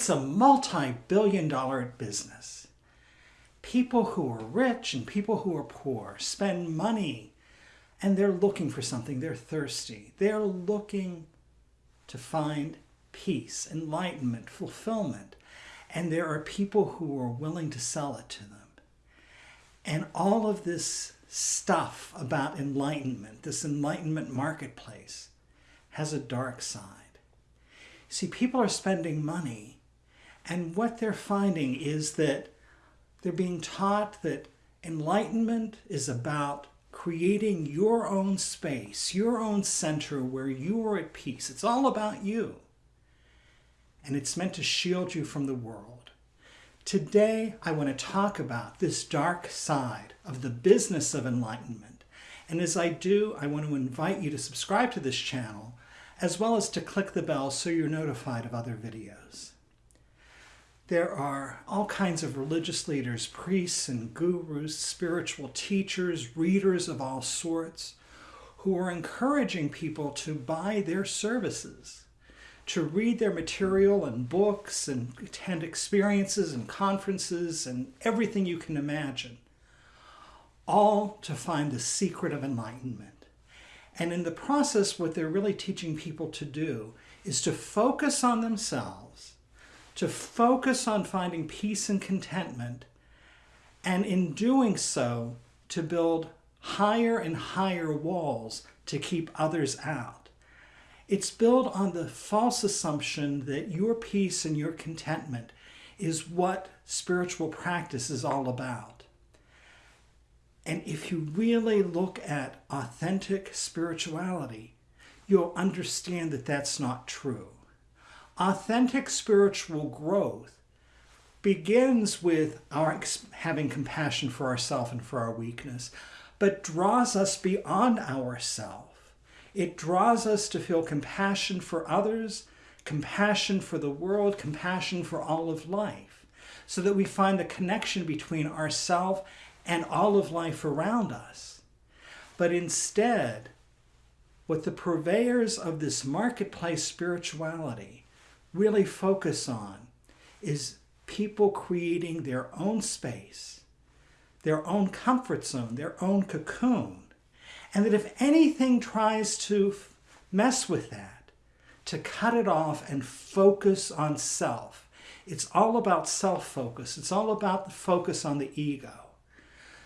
It's a multi-billion dollar business. People who are rich and people who are poor spend money and they're looking for something. They're thirsty. They're looking to find peace, enlightenment, fulfillment. And there are people who are willing to sell it to them. And all of this stuff about enlightenment, this enlightenment marketplace, has a dark side. See, people are spending money, and what they're finding is that they're being taught that enlightenment is about creating your own space, your own center where you are at peace. It's all about you. And it's meant to shield you from the world. Today, I want to talk about this dark side of the business of enlightenment. And as I do, I want to invite you to subscribe to this channel, as well as to click the bell so you're notified of other videos. There are all kinds of religious leaders, priests and gurus, spiritual teachers, readers of all sorts, who are encouraging people to buy their services, to read their material and books and attend experiences and conferences and everything you can imagine, all to find the secret of enlightenment. And in the process, what they're really teaching people to do is to focus on themselves to focus on finding peace and contentment, and in doing so, to build higher and higher walls to keep others out. It's built on the false assumption that your peace and your contentment is what spiritual practice is all about. And if you really look at authentic spirituality, you'll understand that that's not true. Authentic spiritual growth begins with our having compassion for ourselves and for our weakness, but draws us beyond ourself. It draws us to feel compassion for others, compassion for the world, compassion for all of life, so that we find the connection between ourself and all of life around us. But instead, what the purveyors of this marketplace spirituality really focus on is people creating their own space, their own comfort zone, their own cocoon. And that if anything tries to mess with that, to cut it off and focus on self, it's all about self-focus. It's all about the focus on the ego.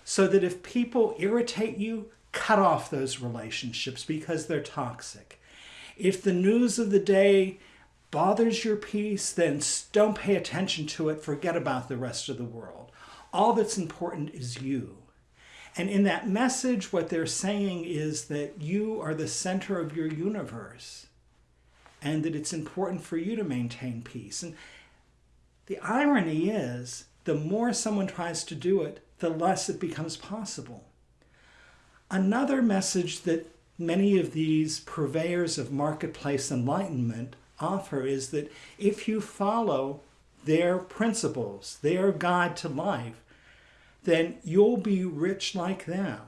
So that if people irritate you, cut off those relationships because they're toxic. If the news of the day bothers your peace, then don't pay attention to it. Forget about the rest of the world. All that's important is you. And in that message, what they're saying is that you are the center of your universe and that it's important for you to maintain peace. And the irony is, the more someone tries to do it, the less it becomes possible. Another message that many of these purveyors of marketplace enlightenment offer is that if you follow their principles, their guide to life, then you'll be rich like them.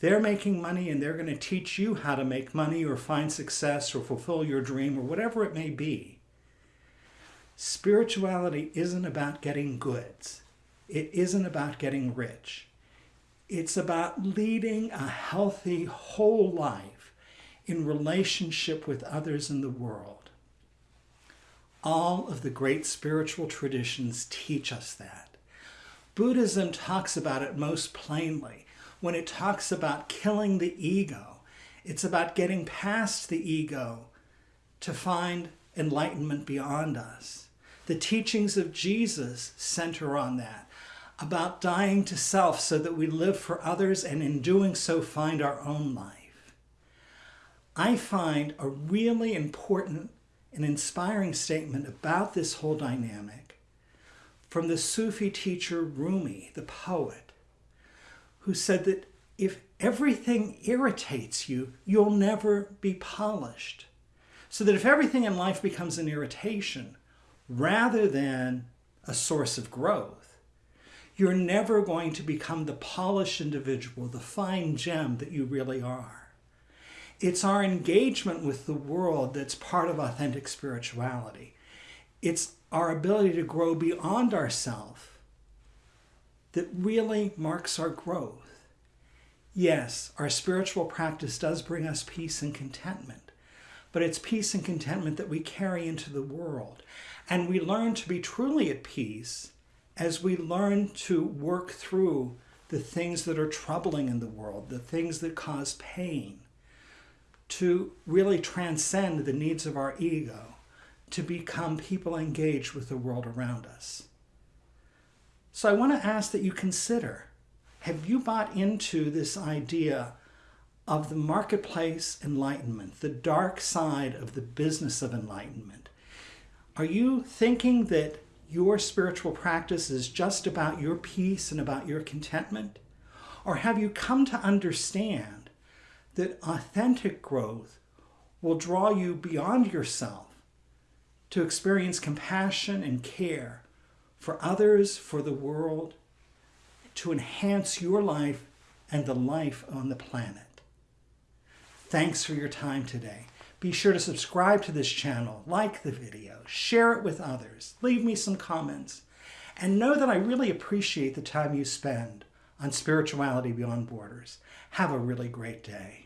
They're making money and they're going to teach you how to make money or find success or fulfill your dream or whatever it may be. Spirituality isn't about getting goods. It isn't about getting rich. It's about leading a healthy, whole life in relationship with others in the world. All of the great spiritual traditions teach us that. Buddhism talks about it most plainly when it talks about killing the ego. It's about getting past the ego to find enlightenment beyond us. The teachings of Jesus center on that, about dying to self so that we live for others and in doing so find our own life. I find a really important an inspiring statement about this whole dynamic from the Sufi teacher Rumi, the poet, who said that if everything irritates you, you'll never be polished. So that if everything in life becomes an irritation rather than a source of growth, you're never going to become the polished individual, the fine gem that you really are. It's our engagement with the world that's part of authentic spirituality. It's our ability to grow beyond ourself that really marks our growth. Yes, our spiritual practice does bring us peace and contentment, but it's peace and contentment that we carry into the world. And we learn to be truly at peace as we learn to work through the things that are troubling in the world, the things that cause pain, to really transcend the needs of our ego, to become people engaged with the world around us. So I want to ask that you consider, have you bought into this idea of the marketplace enlightenment, the dark side of the business of enlightenment? Are you thinking that your spiritual practice is just about your peace and about your contentment? Or have you come to understand that authentic growth will draw you beyond yourself to experience compassion and care for others, for the world, to enhance your life and the life on the planet? Thanks for your time today. Be sure to subscribe to this channel, like the video, share it with others, leave me some comments, and know that I really appreciate the time you spend on Spirituality Beyond Borders. Have a really great day.